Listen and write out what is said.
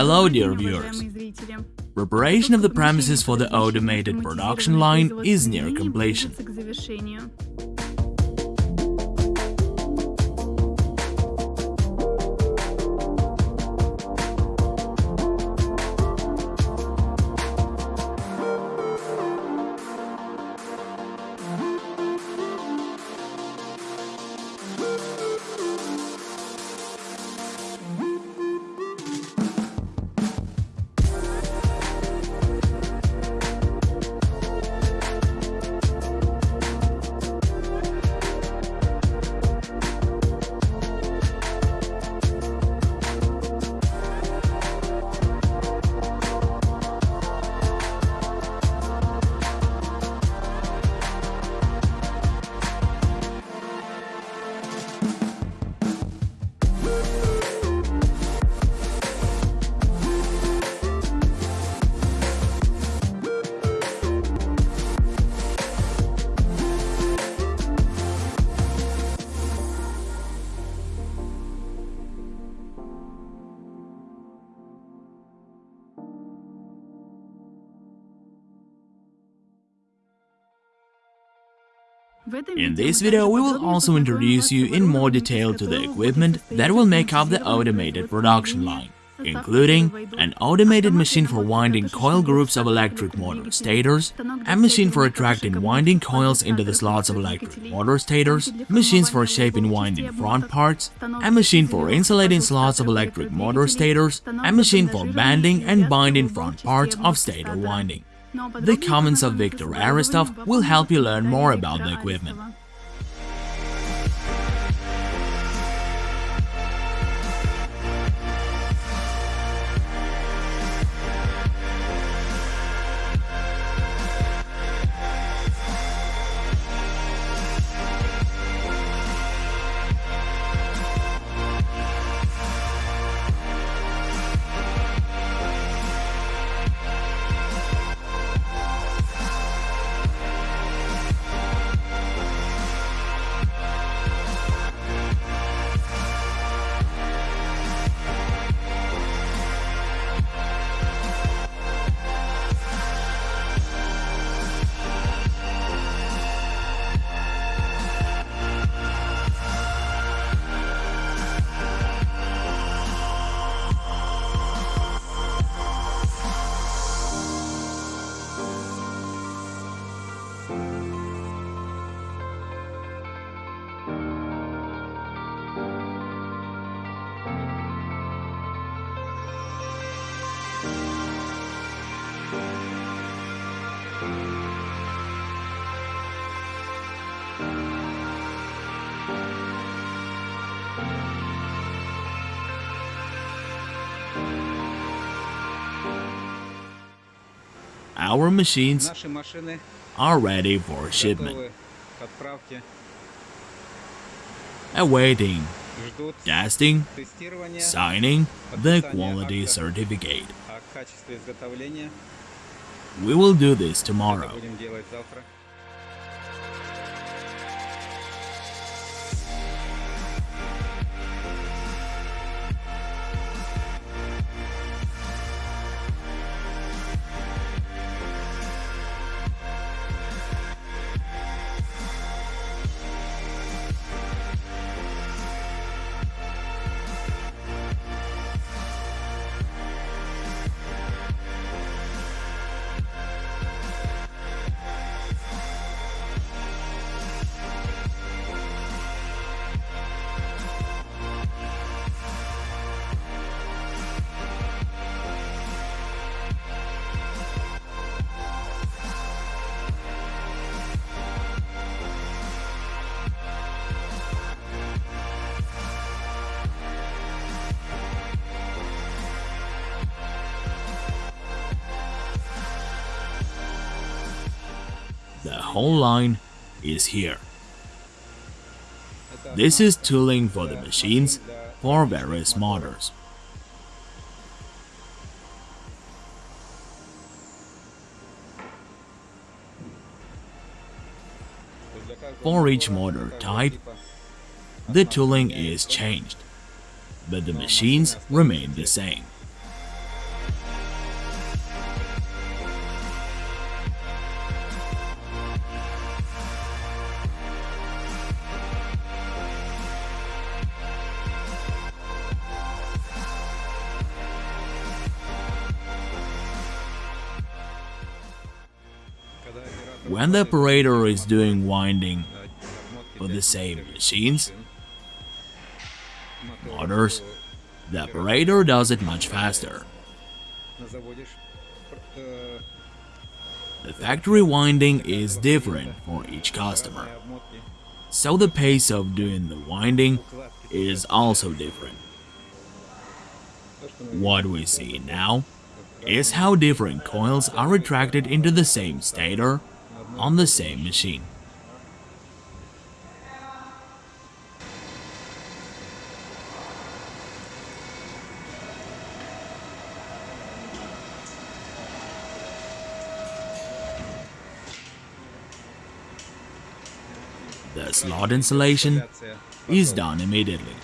Hello dear viewers! Preparation of the premises for the automated production line is near completion. In this video, we will also introduce you in more detail to the equipment that will make up the automated production line, including an automated machine for winding coil groups of electric motor stators, a machine for attracting winding coils into the slots of electric motor stators, machines for shaping winding front parts, a machine for insulating slots of electric motor stators, a machine for banding and binding front parts of stator winding. The comments of Viktor Aristov will help you learn more about the equipment. Our machines are ready for shipment. Awaiting testing, signing the quality certificate. We will do this tomorrow. whole line is here. This is tooling for the machines for various motors. For each motor type, the tooling is changed, but the machines remain the same. When the operator is doing winding for the same machines, motors, the operator does it much faster. The factory winding is different for each customer, so the pace of doing the winding is also different. What we see now is how different coils are retracted into the same stator on the same machine. The slot insulation is done immediately.